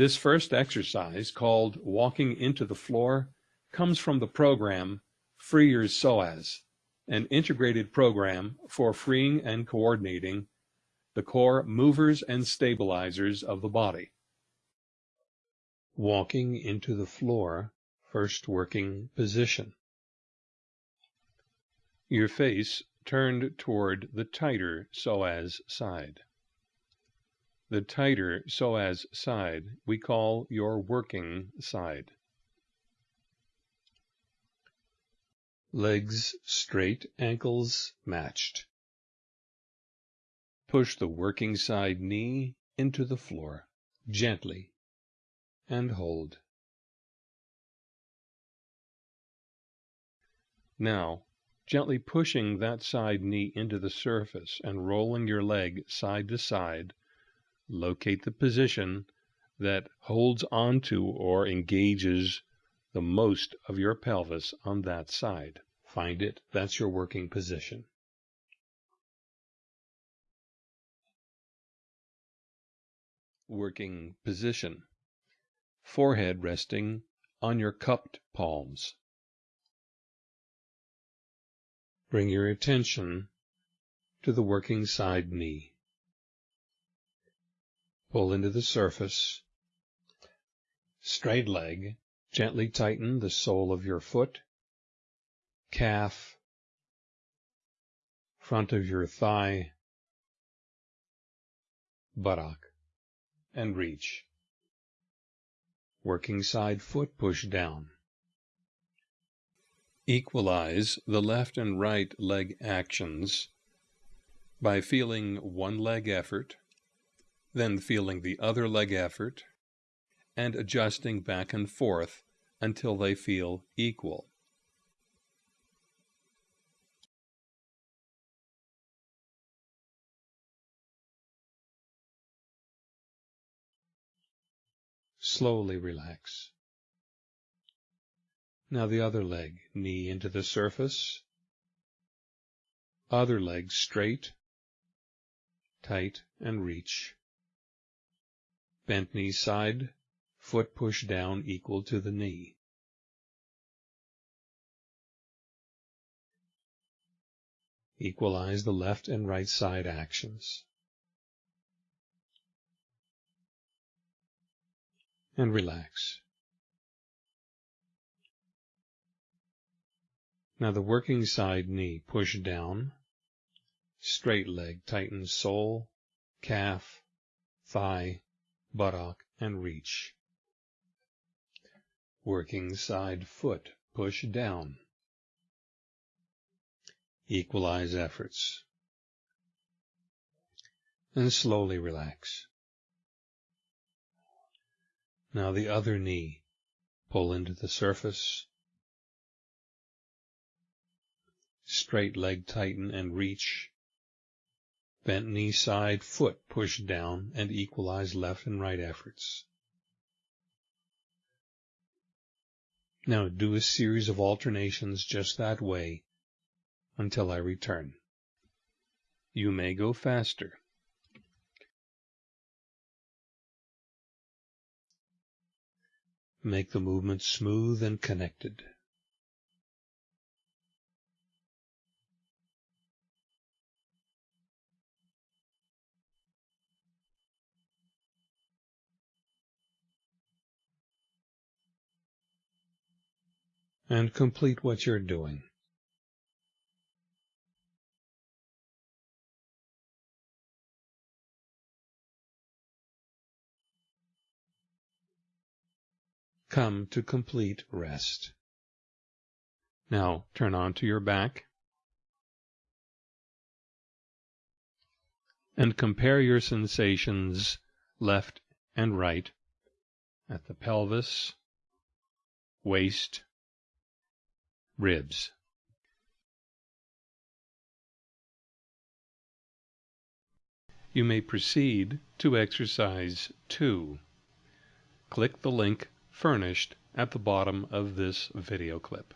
This first exercise, called Walking into the Floor, comes from the program Free Your Psoas, an integrated program for freeing and coordinating the core movers and stabilizers of the body. Walking into the floor, first working position. Your face turned toward the tighter psoas side. The tighter psoas side we call your working side. Legs straight, ankles matched. Push the working side knee into the floor, gently, and hold. Now, gently pushing that side knee into the surface and rolling your leg side to side, locate the position that holds onto or engages the most of your pelvis on that side. Find it. That's your working position. Working position. Forehead resting on your cupped palms. Bring your attention to the working side knee. Pull into the surface. Straight leg. Gently tighten the sole of your foot, calf, front of your thigh, buttock, and reach. Working side foot push down. Equalize the left and right leg actions by feeling one leg effort, then feeling the other leg effort, and adjusting back and forth until they feel equal. Slowly relax. Now the other leg, knee into the surface. Other leg straight, tight, and reach. Bent knee side, foot push down equal to the knee. Equalize the left and right side actions. And relax. Now the working side knee, push down. Straight leg, tighten sole, calf, thigh, buttock, and reach. Working side foot, push down. Equalize efforts. And slowly relax. Now the other knee, pull into the surface, straight leg tighten and reach. Bent knee side, foot pushed down and equalize left and right efforts. Now do a series of alternations just that way until I return. You may go faster. Make the movement smooth and connected. And complete what you're doing. Come to complete rest. Now turn onto your back and compare your sensations left and right at the pelvis, waist, ribs. You may proceed to exercise 2. Click the link furnished at the bottom of this video clip.